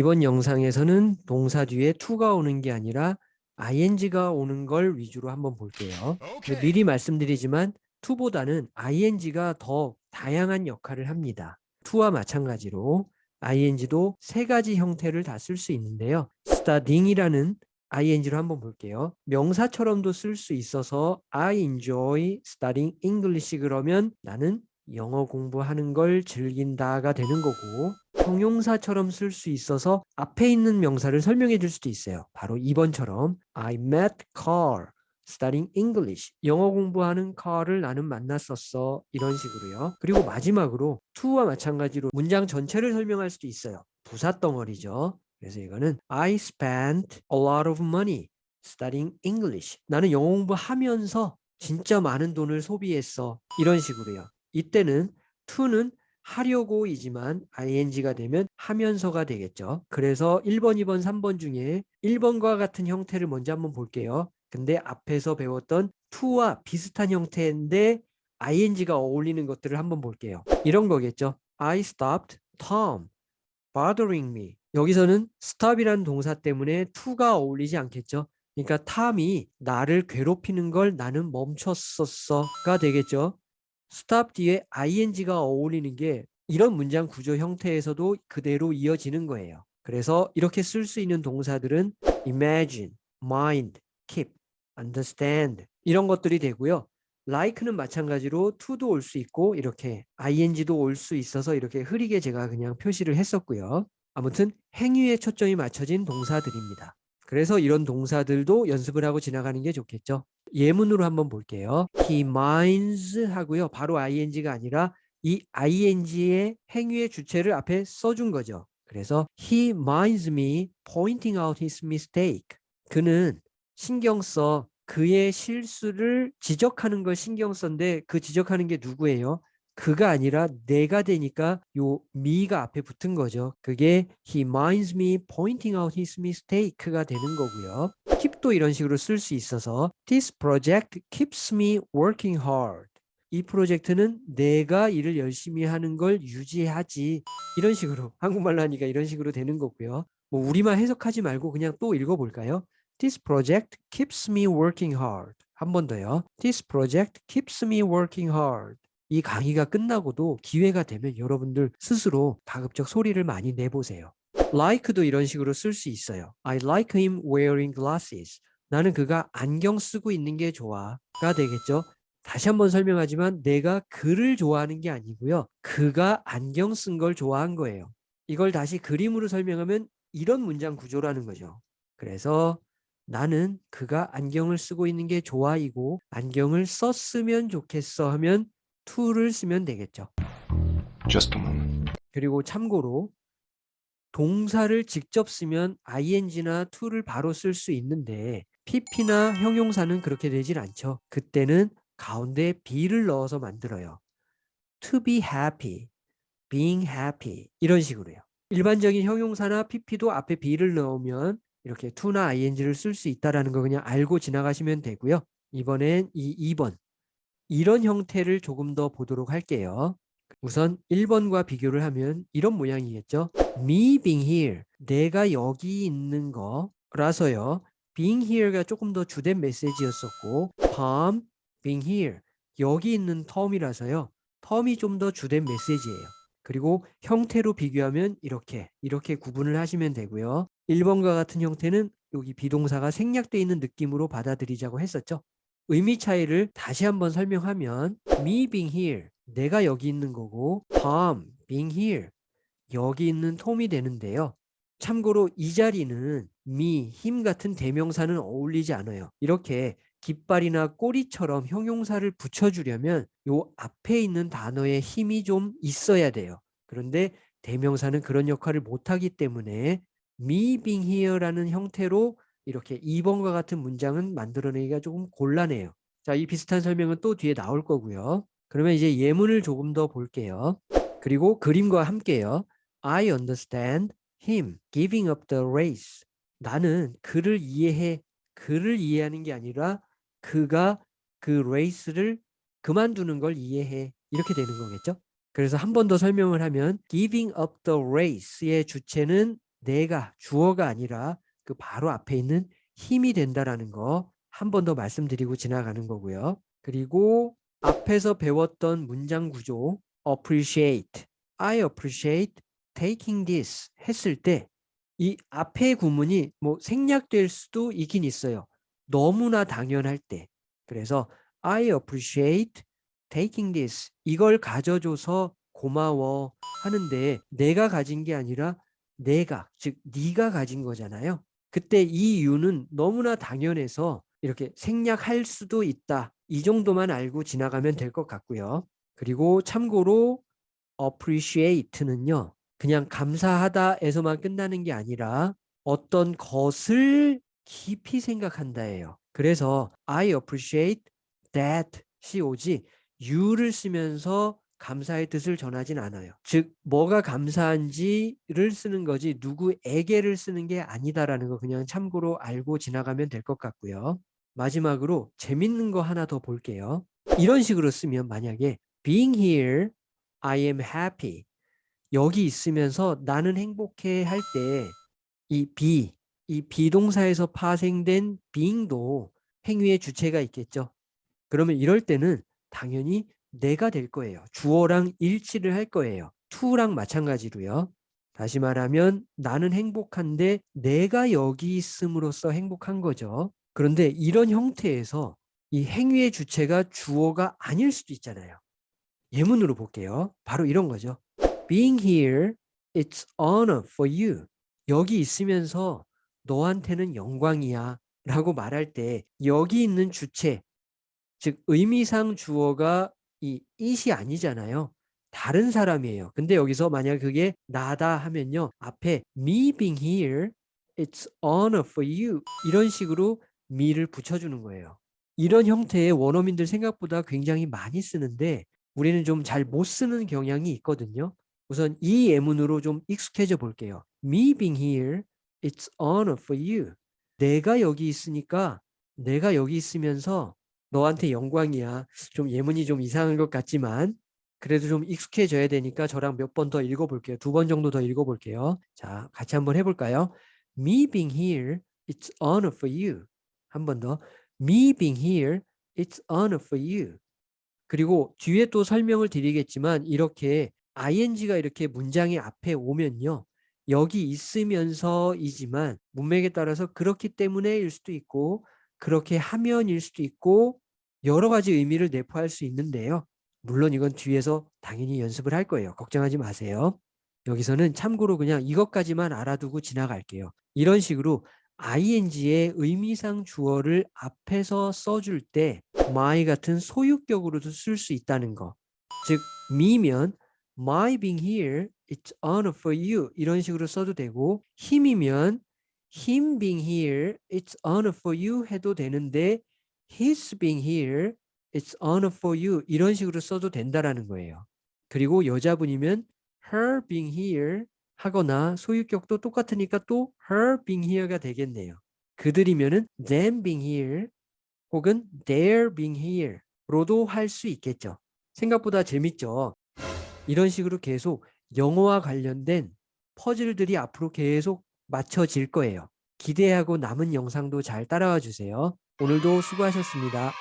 이번 영상에서는 동사 뒤에 to가 오는 게 아니라 ing가 오는 걸 위주로 한번 볼게요. 미리 말씀드리지만 to보다는 ing가 더 다양한 역할을 합니다. to와 마찬가지로 ing도 세 가지 형태를 다 쓸 수 있는데요. studying이라는 ing로 한번 볼게요. 명사처럼도 쓸 수 있어서 I enjoy studying English 그러면 나는 영어 공부하는 걸 즐긴다가 되는 거고 형용사처럼 쓸 수 있어서 앞에 있는 명사를 설명해 줄 수도 있어요. 바로 2번처럼 I met Carl studying English. 영어 공부하는 Carl을 나는 만났었어. 이런 식으로요. 그리고 마지막으로 to와 마찬가지로 문장 전체를 설명할 수도 있어요. 부사 덩어리죠. 그래서 이거는 I spent a lot of money studying English. 나는 영어 공부하면서 진짜 많은 돈을 소비했어. 이런 식으로요. 이때는 to는 하려고이지만 ing가 되면 하면서가 되겠죠. 그래서 1번, 2번, 3번 중에 1번과 같은 형태를 먼저 한번 볼게요. 근데 앞에서 배웠던 to와 비슷한 형태인데 ing가 어울리는 것들을 한번 볼게요. 이런 거겠죠. I stopped Tom bothering me. 여기서는 stop이라는 동사 때문에 to가 어울리지 않겠죠. 그러니까 탐이 나를 괴롭히는 걸 나는 멈췄었어가 되겠죠. Stop 뒤에 ing가 어울리는 게 이런 문장 구조 형태에서도 그대로 이어지는 거예요. 그래서 이렇게 쓸 수 있는 동사들은 imagine, mind, keep, understand 이런 것들이 되고요. like는 마찬가지로 to도 올 수 있고 이렇게 ing도 올 수 있어서 이렇게 흐리게 제가 그냥 표시를 했었고요. 아무튼 행위에 초점이 맞춰진 동사들입니다. 그래서 이런 동사들도 연습을 하고 지나가는 게 좋겠죠. 예문으로 한번 볼게요. He minds 하고요. 바로 ing가 아니라 이 ing의 행위의 주체를 앞에 써준 거죠. 그래서 he minds me pointing out his mistake. 그는 신경 써 그의 실수를 지적하는 걸 신경 썼는데 그 지적하는 게 누구예요? 그가 아니라 내가 되니까 요 me가 앞에 붙은 거죠. 그게 he minds me pointing out his mistake가 되는 거고요. Keep도 이런 식으로 쓸 수 있어서 this project keeps me working hard. 이 프로젝트는 내가 일을 열심히 하는 걸 유지하지 이런 식으로 한국말로 하니까 이런 식으로 되는 거고요. 뭐 우리만 해석하지 말고 그냥 또 읽어볼까요? This project keeps me working hard. 한 번 더요. This project keeps me working hard. 이 강의가 끝나고도 기회가 되면 여러분들 스스로 가급적 소리를 많이 내보세요. Like도 이런 식으로 쓸 수 있어요. I like him wearing glasses. 나는 그가 안경 쓰고 있는 게 좋아가 되겠죠. 다시 한번 설명하지만 내가 그를 좋아하는 게 아니고요. 그가 안경 쓴 걸 좋아한 거예요. 이걸 다시 그림으로 설명하면 이런 문장 구조라는 거죠. 그래서 나는 그가 안경을 쓰고 있는 게 좋아이고 안경을 썼으면 좋겠어 하면 to를 쓰면 되겠죠. Just a moment. 그리고 참고로 동사를 직접 쓰면 ing나 to를 바로 쓸 수 있는데 pp나 형용사는 그렇게 되질 않죠. 그때는 가운데 be를 넣어서 만들어요. to be happy, being happy 이런 식으로요. 일반적인 형용사나 pp도 앞에 be를 넣으면 이렇게 to나 ing를 쓸 수 있다는 거 그냥 알고 지나가시면 되고요. 이번엔 이 2번 이런 형태를 조금 더 보도록 할게요. 우선 1번과 비교를 하면 이런 모양이겠죠. Me being here. 내가 여기 있는 거라서요. being here가 조금 더 주된 메시지였었고 Tom being here. 여기 있는 텀이라서요. 텀이 좀 더 주된 메시지예요. 그리고 형태로 비교하면 이렇게 이렇게 구분을 하시면 되고요. 1번과 같은 형태는 여기 비동사가 생략되어 있는 느낌으로 받아들이자고 했었죠. 의미 차이를 다시 한번 설명하면 me being here 내가 여기 있는 거고 Tom being here 여기 있는 톰이 되는데요. 참고로 이 자리는 me, 힘 같은 대명사는 어울리지 않아요. 이렇게 깃발이나 꼬리처럼 형용사를 붙여주려면 요 앞에 있는 단어에 힘이 좀 있어야 돼요. 그런데 대명사는 그런 역할을 못하기 때문에 me being here라는 형태로 이렇게 2번과 같은 문장은 만들어내기가 조금 곤란해요. 자, 이 비슷한 설명은 또 뒤에 나올 거고요. 그러면 이제 예문을 조금 더 볼게요. 그리고 그림과 함께요. I understand him giving up the race. 나는 그를 이해해. 그를 이해하는 게 아니라 그가 그 레이스를 그만두는 걸 이해해. 이렇게 되는 거겠죠? 그래서 한 번 더 설명을 하면 giving up the race의 주체는 내가 주어가 아니라 그 바로 앞에 있는 힘이 된다라는 거 한 번 더 말씀드리고 지나가는 거고요. 그리고 앞에서 배웠던 문장 구조 appreciate, I appreciate taking this 했을 때 이 앞에 구문이 뭐 생략될 수도 있긴 있어요. 너무나 당연할 때. 그래서 I appreciate taking this 이걸 가져줘서 고마워 하는데 내가 가진 게 아니라 내가 즉 네가 가진 거잖아요. 그때 이 이유는 너무나 당연해서 이렇게 생략할 수도 있다. 이 정도만 알고 지나가면 될 것 같고요. 그리고 참고로 appreciate는요. 그냥 감사하다에서만 끝나는 게 아니라 어떤 것을 깊이 생각한다예요. 그래서 I appreciate that CO지 you를 쓰면서 감사의 뜻을 전하진 않아요. 즉 뭐가 감사한지를 쓰는 거지 누구에게를 쓰는 게 아니다라는 거 그냥 참고로 알고 지나가면 될 것 같고요. 마지막으로 재밌는 거 하나 더 볼게요. 이런 식으로 쓰면 만약에 being here, I am happy 여기 있으면서 나는 행복해 할 때 이 be, 이 비동사에서 파생된 being도 행위의 주체가 있겠죠. 그러면 이럴 때는 당연히 내가 될 거예요. 주어랑 일치를 할 거예요. to랑 마찬가지로요. 다시 말하면 나는 행복한데 내가 여기 있음으로써 행복한 거죠. 그런데 이런 형태에서 이 행위의 주체가 주어가 아닐 수도 있잖아요. 예문으로 볼게요. 바로 이런 거죠. Being here, it's honor for you. 여기 있으면서 너한테는 영광이야 라고 말할 때 여기 있는 주체, 즉 의미상 주어가 이 it이 아니잖아요. 다른 사람이에요. 근데 여기서 만약 그게 나다 하면요. 앞에 me being here, it's honor for you. 이런 식으로 me를 붙여주는 거예요. 이런 형태의 원어민들 생각보다 굉장히 많이 쓰는데 우리는 좀 잘 못 쓰는 경향이 있거든요. 우선 이 예문으로 좀 익숙해져 볼게요. Me being here, it's honor for you. 내가 여기 있으니까 내가 여기 있으면서 너한테 영광이야. 좀 예문이 좀 이상한 것 같지만 그래도 좀 익숙해져야 되니까 저랑 몇 번 더 읽어볼게요. 두 번 정도 더 읽어볼게요. 자, 같이 한번 해볼까요? Me being here, it's honor for you. 한 번 더. Me being here, it's honor for you. 그리고 뒤에 또 설명을 드리겠지만 이렇게 ing가 이렇게 문장의 앞에 오면요. 여기 있으면서이지만 문맥에 따라서 그렇기 때문에일 수도 있고 그렇게 하면일 수도 있고 여러 가지 의미를 내포할 수 있는데요. 물론 이건 뒤에서 당연히 연습을 할 거예요. 걱정하지 마세요. 여기서는 참고로 그냥 이것까지만 알아두고 지나갈게요. 이런 식으로 ing의 의미상 주어를 앞에서 써줄 때 my 같은 소유격으로도 쓸 수 있다는 거. 즉 me면 my being here, it's honor for you 이런 식으로 써도 되고 힘이면 him being here, it's honor for you 해도 되는데 his being here, it's honor for you 이런 식으로 써도 된다라는 거예요. 그리고 여자분이면 her being here 하거나 소유격도 똑같으니까 또 her being here가 되겠네요. 그들이면은 them being here 혹은 their being here로도 할 수 있겠죠. 생각보다 재밌죠. 이런 식으로 계속 영어와 관련된 퍼즐들이 앞으로 계속 맞춰질 거예요. 기대하고 남은 영상도 잘 따라와 주세요. 오늘도 수고하셨습니다.